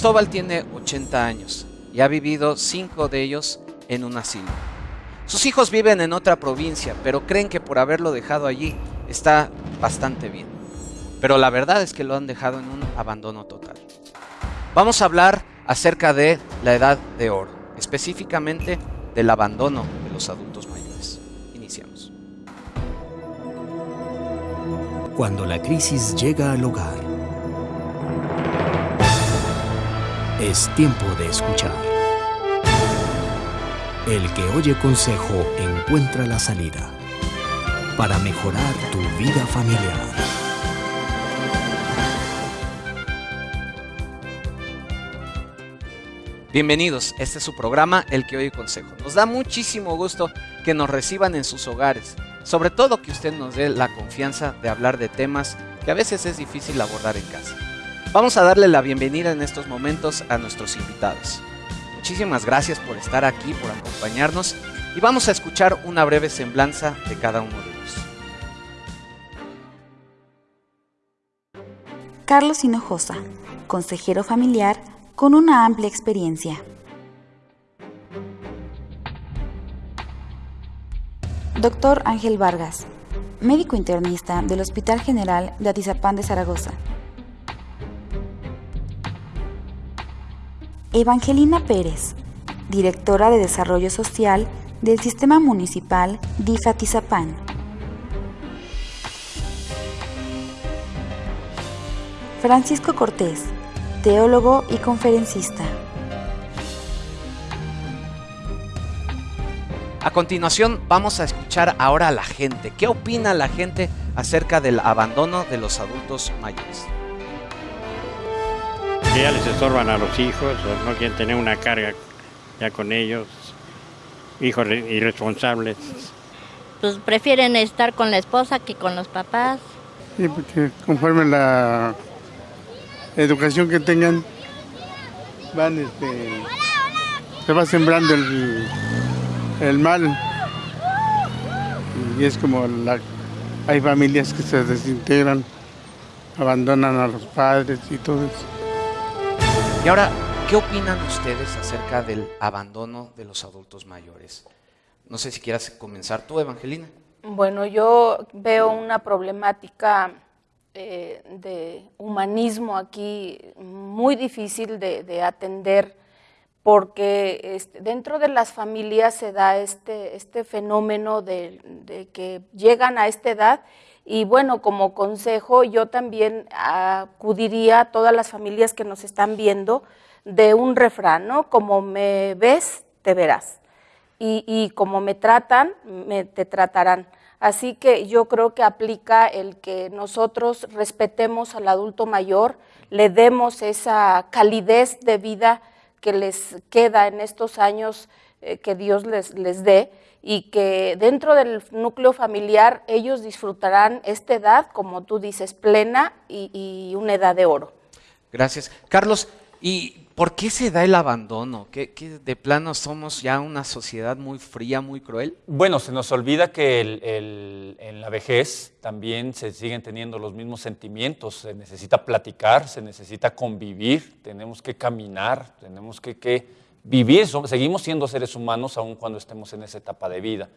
Cristóbal tiene 80 años y ha vivido 5 de ellos en un asilo. Sus hijos viven en otra provincia, pero creen que por haberlo dejado allí está bastante bien. Pero la verdad es que lo han dejado en un abandono total. Vamos a hablar acerca de la edad de oro, específicamente del abandono de los adultos mayores. Iniciamos. Cuando la crisis llega al hogar, es tiempo de escuchar. El que oye consejo encuentra la salida para mejorar tu vida familiar. Bienvenidos, este es su programa El que oye consejo. Nos da muchísimo gusto que nos reciban en sus hogares, sobre todo que usted nos dé la confianza de hablar de temas que a veces es difícil abordar en casa. Vamos a darle la bienvenida en estos momentos a nuestros invitados. Muchísimas gracias por estar aquí, por acompañarnos y vamos a escuchar una breve semblanza de cada uno de ellos. Carlos Hinojosa, consejero familiar con una amplia experiencia. Doctor Ángel Vargas, médico internista del Hospital General de Atizapán de Zaragoza. Evangelina Pérez, directora de Desarrollo Social del Sistema Municipal DIFA Tizapán. Francisco Cortés, teólogo y conferencista. A continuación vamos a escuchar ahora a la gente. ¿Qué opina la gente acerca del abandono de los adultos mayores? Que ya les estorban a los hijos no quieren tener una carga ya con ellos, hijos irresponsables. Pues prefieren estar con la esposa que con los papás. Sí, porque conforme la educación que tengan, van este, se va sembrando el, el mal. Y es como la, hay familias que se desintegran, abandonan a los padres y todo eso. Y ahora, ¿qué opinan ustedes acerca del abandono de los adultos mayores? No sé si quieras comenzar tú, Evangelina. Bueno, yo veo una problemática eh, de humanismo aquí muy difícil de, atender porque este, dentro de las familias se da este, este fenómeno de, que llegan a esta edad y bueno, como consejo, yo también acudiría a todas las familias que nos están viendo de un refrán, ¿no? Como me ves, te verás. Y, como me tratan, me, te tratarán. Así que yo creo que aplica el que nosotros respetemos al adulto mayor, le demos esa calidez de vida que les queda en estos años eh, que Dios les, les dé y que dentro del núcleo familiar ellos disfrutarán esta edad, como tú dices, plena y, una edad de oro. Gracias. Carlos, ¿y por qué se da el abandono? ¿Que, de plano somos ya una sociedad muy fría, muy cruel? Bueno, se nos olvida que en la vejez también se siguen teniendo los mismos sentimientos, se necesita platicar, se necesita convivir, tenemos que caminar, tenemos que vivir, seguimos siendo seres humanos aun cuando estemos en esa etapa de vida.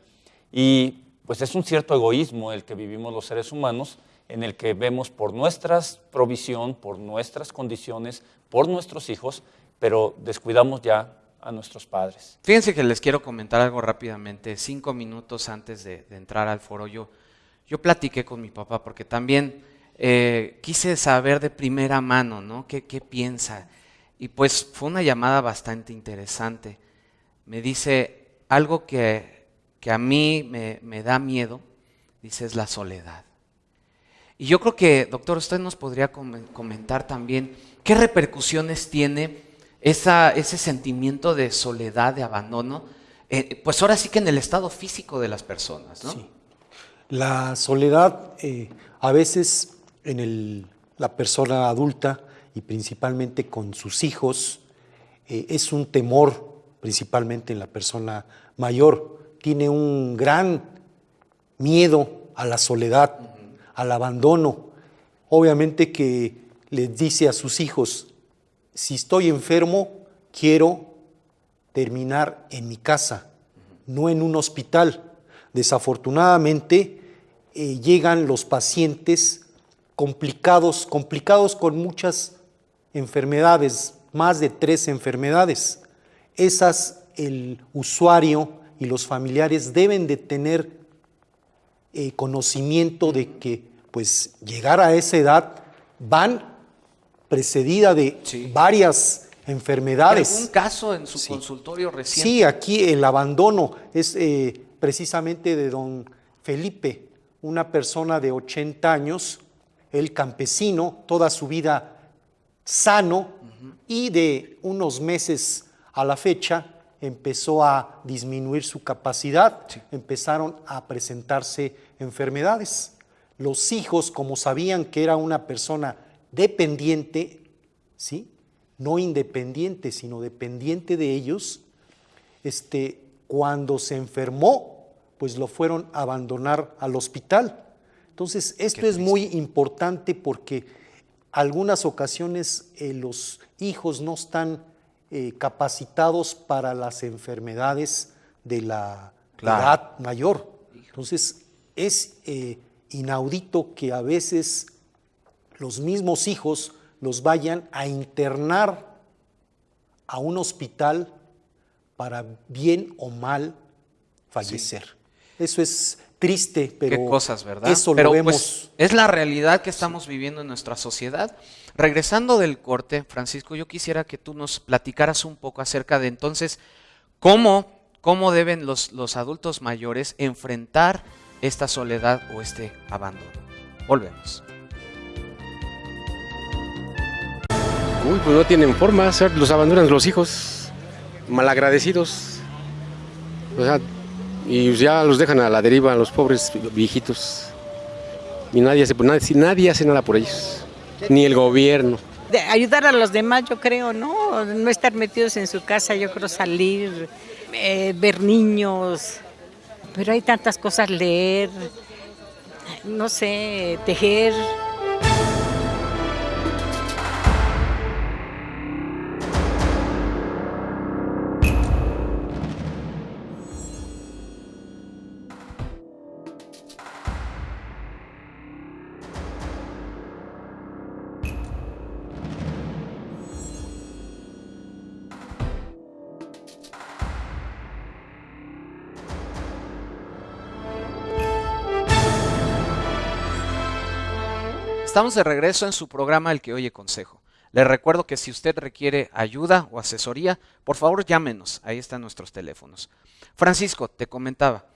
Y pues es un cierto egoísmo el que vivimos los seres humanos, en el que vemos por nuestra provisión, por nuestras condiciones, por nuestros hijos, pero descuidamos ya a nuestros padres. Fíjense que les quiero comentar algo rápidamente. Cinco minutos antes de, entrar al foro, yo, yo platiqué con mi papá porque también eh, quise saber de primera mano, ¿no? ¿Qué, qué piensa? Y pues fue una llamada bastante interesante. Me dice algo que, a mí me, da miedo, dice, es la soledad. Y yo creo que, doctor, usted nos podría comentar también qué repercusiones tiene esa, ese sentimiento de soledad, de abandono, eh, pues ahora sí que en el estado físico de las personas, ¿no? Sí. La soledad eh, a veces en la persona adulta y principalmente con sus hijos, eh, es un temor principalmente en la persona mayor. Tiene un gran miedo a la soledad, al abandono. Obviamente que les dice a sus hijos, si estoy enfermo, quiero terminar en mi casa, no en un hospital. Desafortunadamente, eh, llegan los pacientes complicados, complicados con muchas enfermedades, más de tres enfermedades. Esas el usuario y los familiares deben de tener eh, conocimiento de que pues llegar a esa edad van precedida de varias enfermedades. ¿Algún caso en su consultorio reciente? Sí, aquí el abandono es eh, precisamente de don Felipe, una persona de 80 años, el campesino, toda su vida sano y de unos meses a la fecha empezó a disminuir su capacidad, empezaron a presentarse enfermedades. Los hijos, como sabían que era una persona dependiente, ¿sí? no independiente, sino dependiente de ellos, este, cuando se enfermó, pues lo fueron a abandonar al hospital. Entonces, esto es muy importante porque algunas ocasiones eh, los hijos no están eh, capacitados para las enfermedades de la edad mayor. Entonces, es eh, inaudito que a veces los mismos hijos los vayan a internar a un hospital para bien o mal fallecer. Eso es triste, pero Qué cosas, ¿verdad? eso pero, lo vemos. pues, es la realidad que estamos viviendo en nuestra sociedad. Regresando del corte, Francisco, yo quisiera que tú nos platicaras un poco acerca de entonces cómo, cómo deben los, los adultos mayores enfrentar esta soledad o este abandono. Volvemos. Uy, pues no tienen forma, los abandonan los hijos, malagradecidos. O sea, y ya los dejan a la deriva, los pobres viejitos. Y nadie hace, nadie, nadie hace nada por ellos, ni el gobierno. Ayudar a los demás, yo creo, ¿no? No estar metidos en su casa, yo creo salir, eh, ver niños. Pero hay tantas cosas, leer, no sé, tejer. Estamos de regreso en su programa El que oye consejo. Les recuerdo que si usted requiere ayuda o asesoría, por favor llámenos. Ahí están nuestros teléfonos. Francisco, te comentaba,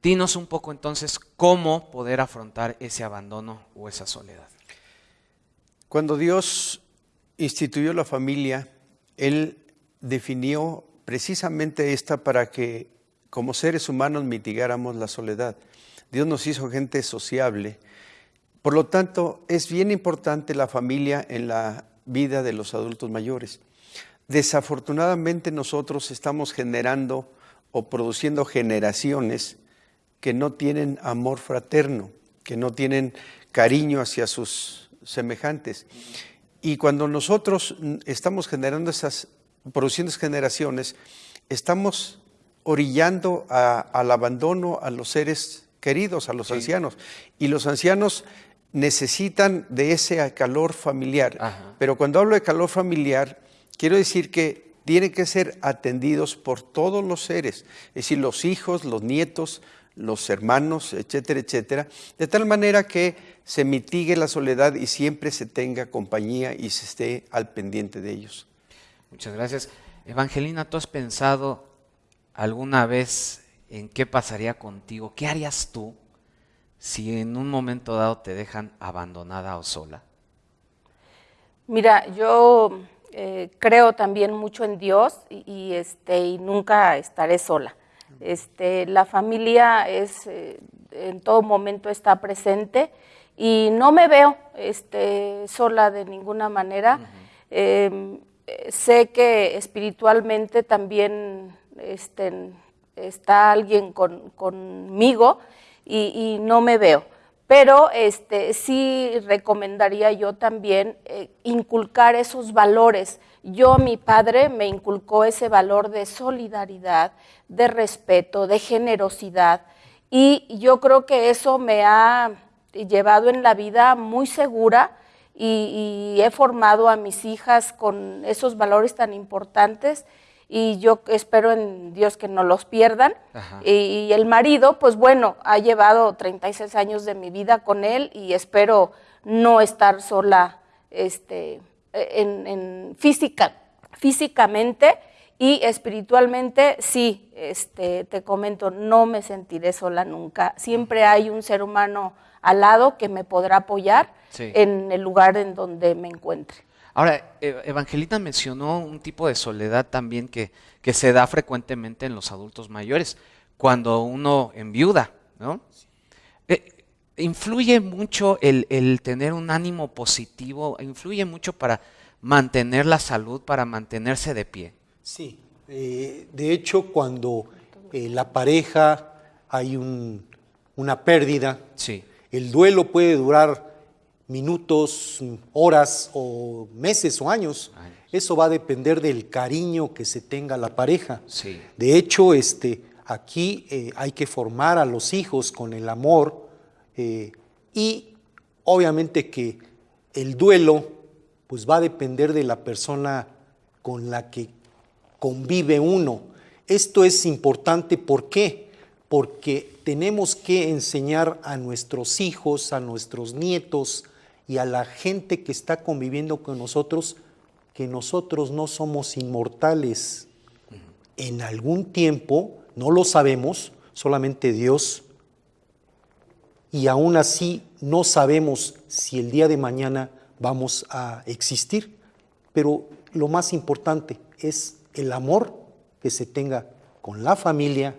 dinos un poco entonces cómo poder afrontar ese abandono o esa soledad. Cuando Dios instituyó la familia, Él definió precisamente esta para que como seres humanos mitigáramos la soledad. Dios nos hizo gente sociable. Por lo tanto, es bien importante la familia en la vida de los adultos mayores. Desafortunadamente nosotros estamos generando o produciendo generaciones que no tienen amor fraterno, que no tienen cariño hacia sus semejantes. Y cuando nosotros estamos generando esas, produciendo esas generaciones, estamos orillando a- al abandono a los seres queridos, a los ancianos. Y los ancianos necesitan de ese calor familiar. Pero cuando hablo de calor familiar, quiero decir que tienen que ser atendidos por todos los seres, es decir, los hijos, los nietos, los hermanos, etcétera, etcétera, de tal manera que se mitigue la soledad y siempre se tenga compañía y se esté al pendiente de ellos. Muchas gracias. Evangelina, ¿tú has pensado alguna vez en qué pasaría contigo? ¿Qué harías tú si en un momento dado te dejan abandonada o sola? Mira, yo eh, creo también mucho en Dios y, y, este, y nunca estaré sola. Este, la familia es, eh, en todo momento está presente y no me veo este, sola de ninguna manera. Eh, sé que espiritualmente también este, está alguien con- conmigo y, y no me veo. pero este, sí recomendaría yo también eh, inculcar esos valores. Yo, mi padre, me inculcó ese valor de solidaridad, de respeto, de generosidad, y yo creo que eso me ha llevado en la vida muy segura y, he formado a mis hijas con esos valores tan importantes y yo espero en Dios que no los pierdan. Y, el marido, pues bueno, ha llevado 36 años de mi vida con él y espero no estar sola este, en, física, físicamente y espiritualmente, sí, este, te comento, no me sentiré sola nunca. Siempre hay un ser humano al lado que me podrá apoyar en el lugar en donde me encuentre. Ahora, e, Evangelita mencionó un tipo de soledad también que, que se da frecuentemente en los adultos mayores, cuando uno enviuda, ¿no? Eh, influye mucho el, el, tener un ánimo positivo, influye mucho para mantener la salud, para mantenerse de pie. Sí, eh, de hecho cuando eh, la pareja hay un, una pérdida, sí. el duelo puede durar minutos, horas o meses o años. Eso va a depender del cariño que se tenga la pareja. Sí. De hecho, este, aquí eh, hay que formar a los hijos con el amor y obviamente que el duelo pues va a depender de la persona con la que convive uno. Esto es importante, ¿por qué? Porque tenemos que enseñar a nuestros hijos, a nuestros nietos y a la gente que está conviviendo con nosotros que nosotros no somos inmortales. En algún tiempo, no lo sabemos, solamente Dios, y aún así no sabemos si el día de mañana vamos a existir, pero lo más importante es el amor que se tenga con la familia,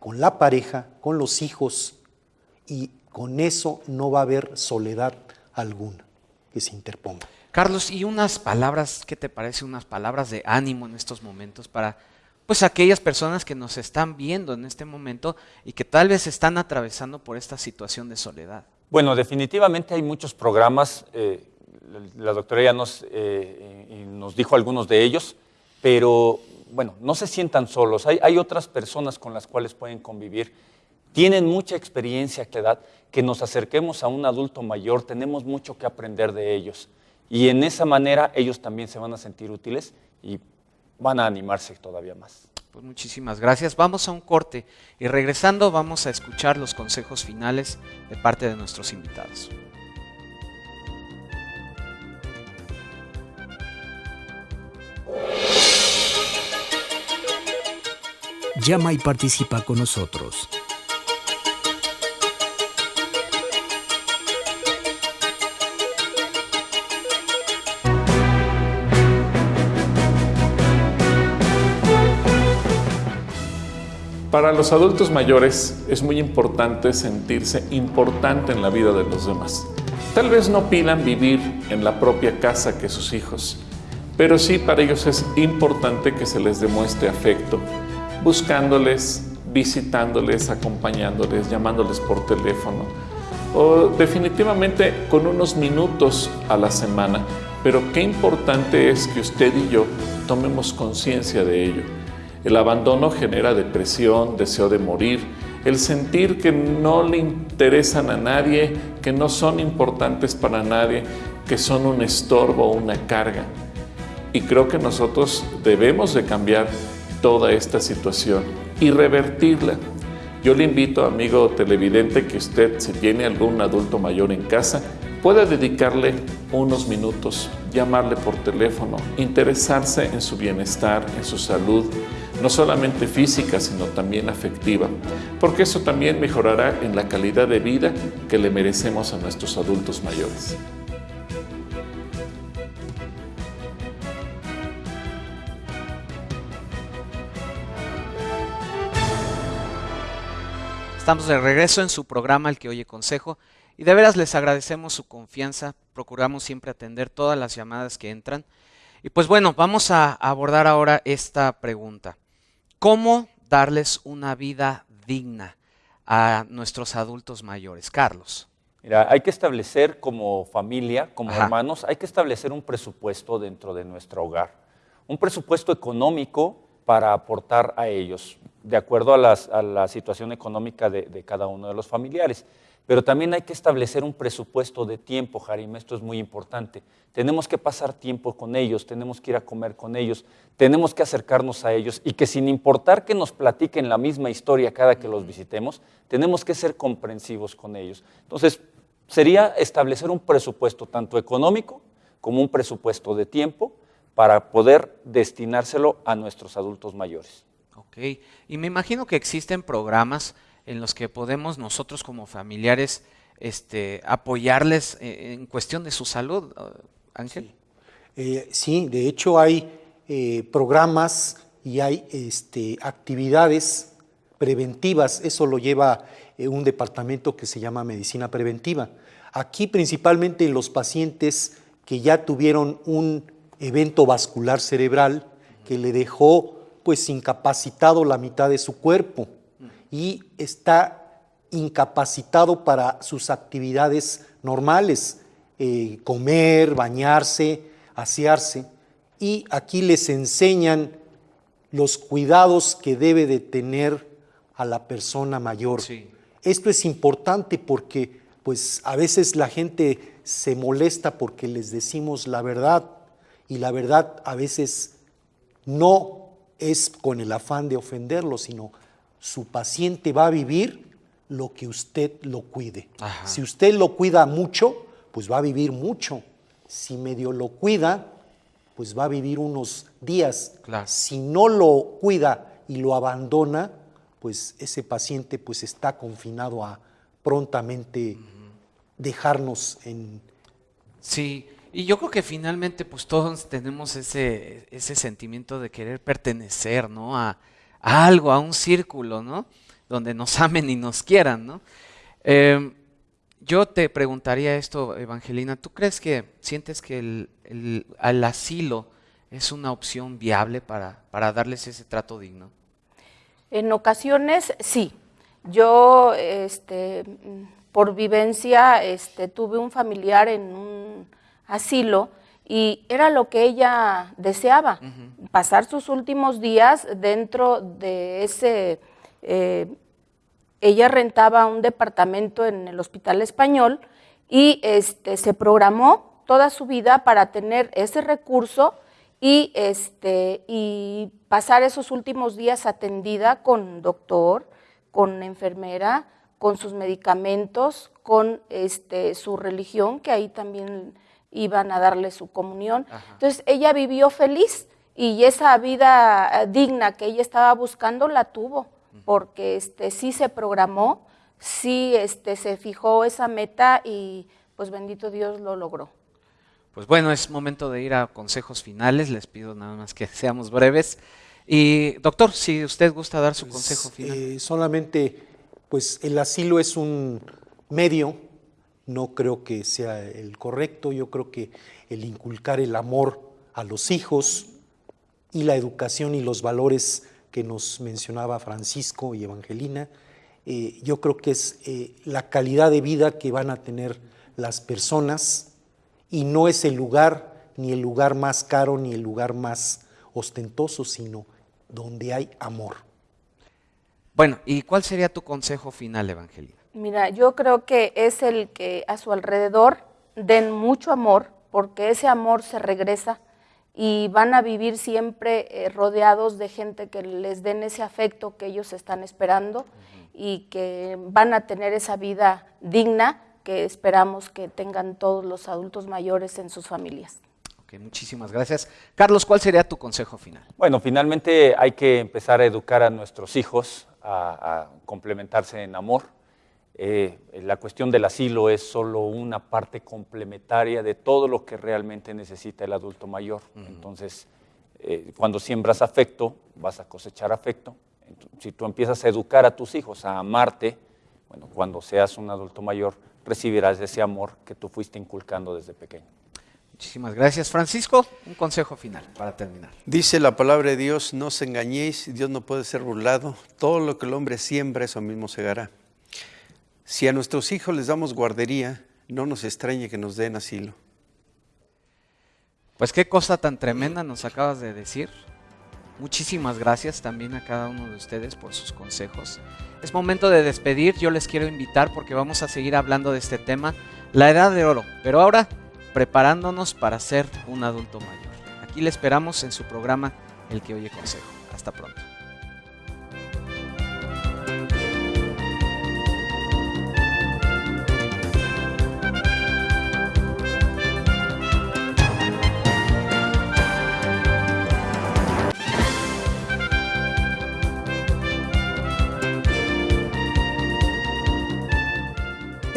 con la pareja, con los hijos, y con eso no va a haber soledad alguna que se interponga. Carlos, y unas palabras, ¿qué te parece? Unas palabras de ánimo en estos momentos para pues aquellas personas que nos están viendo en este momento y que tal vez están atravesando por esta situación de soledad. Bueno, definitivamente hay muchos programas, eh, la doctora ya nos, eh, nos dijo algunos de ellos, pero bueno, no se sientan solos, hay, otras personas con las cuales pueden convivir, tienen mucha experiencia que edad, que nos acerquemos a un adulto mayor, tenemos mucho que aprender de ellos. Y en esa manera ellos también se van a sentir útiles y van a animarse todavía más. Pues muchísimas gracias. Vamos a un corte y regresando vamos a escuchar los consejos finales de parte de nuestros invitados. Llama y participa con nosotros. Para los adultos mayores es muy importante sentirse importante en la vida de los demás. Tal vez no pidan vivir en la propia casa que sus hijos, pero sí para ellos es importante que se les demuestre afecto, buscándoles, visitándoles, acompañándoles, llamándoles por teléfono o definitivamente con unos minutos a la semana. Pero qué importante es que usted y yo tomemos conciencia de ello. El abandono genera depresión, deseo de morir, el sentir que no le interesan a nadie, que no son importantes para nadie, que son un estorbo o una carga. Y creo que nosotros debemos de cambiar toda esta situación y revertirla. Yo le invito, amigo televidente, que usted, si tiene algún adulto mayor en casa, pueda dedicarle unos minutos, llamarle por teléfono, interesarse en su bienestar, en su salud, no solamente física, sino también afectiva, porque eso también mejorará en la calidad de vida que le merecemos a nuestros adultos mayores. Estamos de regreso en su programa El que oye consejo y de veras les agradecemos su confianza, procuramos siempre atender todas las llamadas que entran. Y pues bueno, vamos a abordar ahora esta pregunta. ¿Cómo darles una vida digna a nuestros adultos mayores? Carlos. Mira, hay que establecer como familia, como Ajá. hermanos, hay que establecer un presupuesto dentro de nuestro hogar. Un presupuesto económico para aportar a ellos, de acuerdo a, las- a la situación económica de, de cada uno de los familiares. Pero también hay que establecer un presupuesto de tiempo, Jarim, esto es muy importante. Tenemos que pasar tiempo con ellos, tenemos que ir a comer con ellos, tenemos que acercarnos a ellos y que sin importar que nos platiquen la misma historia cada que los visitemos, tenemos que ser comprensivos con ellos. Entonces, sería establecer un presupuesto tanto económico como un presupuesto de tiempo para poder destinárselo a nuestros adultos mayores. Ok, y me imagino que existen programas en los que podemos nosotros como familiares este, apoyarles eh, en cuestión de su salud, eh, Ángel. Eh, sí, de hecho hay programas y hay este, actividades preventivas, eso lo lleva un departamento que se llama medicina preventiva. Aquí principalmente los pacientes que ya tuvieron un evento vascular cerebral que le dejó pues incapacitado la mitad de su cuerpo y está incapacitado para sus actividades normales, eh, comer, bañarse, asearse. Y aquí les enseñan los cuidados que debe de tener a la persona mayor. Esto es importante porque pues a veces la gente se molesta porque les decimos la verdad y la verdad a veces no es con el afán de ofenderlo, sino su paciente va a vivir lo que usted lo cuide. Ajá. Si usted lo cuida mucho, pues va a vivir mucho. Si medio lo cuida, pues va a vivir unos días. Si no lo cuida y lo abandona, pues ese paciente pues está confinado a prontamente dejarnos en Sí, y yo creo que finalmente pues todos tenemos ese, ese sentimiento de querer pertenecer, ¿no? A, a algo, a un círculo, ¿no? Donde nos amen y nos quieran, ¿no? Eh, yo te preguntaría esto, Evangelina, ¿tú crees que sientes que el, el- asilo es una opción viable para, para darles ese trato digno? En ocasiones sí. Yo, este, por vivencia, este, tuve un familiar en un asilo y era lo que ella deseaba, pasar sus últimos días dentro de ese... eh, ella rentaba un departamento en el Hospital Español y este, se programó toda su vida para tener ese recurso y, este, y pasar esos últimos días atendida con doctor, con enfermera, con sus medicamentos, con este, su religión, que ahí también iban a darle su comunión. Entonces ella vivió feliz y esa vida eh, digna que ella estaba buscando la tuvo, porque este, sí se programó, sí este, se fijó esa meta y pues bendito Dios lo logró. Pues bueno, es momento de ir a consejos finales. Les pido nada más que seamos breves. Y doctor, si usted gusta dar su consejo final. Eh, solamente, pues el asilo es un medio, no creo que sea el correcto, yo creo que el inculcar el amor a los hijos y la educación y los valores que nos mencionaba Francisco y Evangelina, eh, yo creo que es eh, la calidad de vida que van a tener las personas y no es el lugar, ni el lugar más caro, ni el lugar más ostentoso, sino donde hay amor. Bueno, ¿y cuál sería tu consejo final, Evangelina? Mira, yo creo que es el que a su alrededor den mucho amor, porque ese amor se regresa y van a vivir siempre eh, rodeados de gente que les den ese afecto que ellos están esperando y que van a tener esa vida digna que esperamos que tengan todos los adultos mayores en sus familias. Ok, muchísimas gracias. Carlos, ¿cuál sería tu consejo final? Bueno, finalmente hay que empezar a educar a nuestros hijos a, a complementarse en amor. Eh, la cuestión del asilo es solo una parte complementaria de todo lo que realmente necesita el adulto mayor. Entonces, eh, cuando siembras afecto, vas a cosechar afecto. Si tú empiezas a educar a tus hijos a amarte, bueno, cuando seas un adulto mayor, recibirás ese amor que tú fuiste inculcando desde pequeño. Muchísimas gracias. Francisco, un consejo final para terminar. Dice la palabra de Dios, no os engañéis, Dios no puede ser burlado, todo lo que el hombre siembra, eso mismo segará. Si a nuestros hijos les damos guardería, no nos extrañe que nos den asilo. Pues qué cosa tan tremenda nos acabas de decir. Muchísimas gracias también a cada uno de ustedes por sus consejos. Es momento de despedir, yo les quiero invitar porque vamos a seguir hablando de este tema, la edad de oro, pero ahora preparándonos para ser un adulto mayor. Aquí le esperamos en su programa El que oye consejo. Hasta pronto.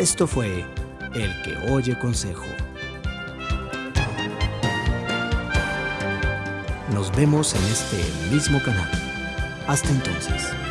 Esto fue El que oye consejo. Nos vemos en este mismo canal. Hasta entonces.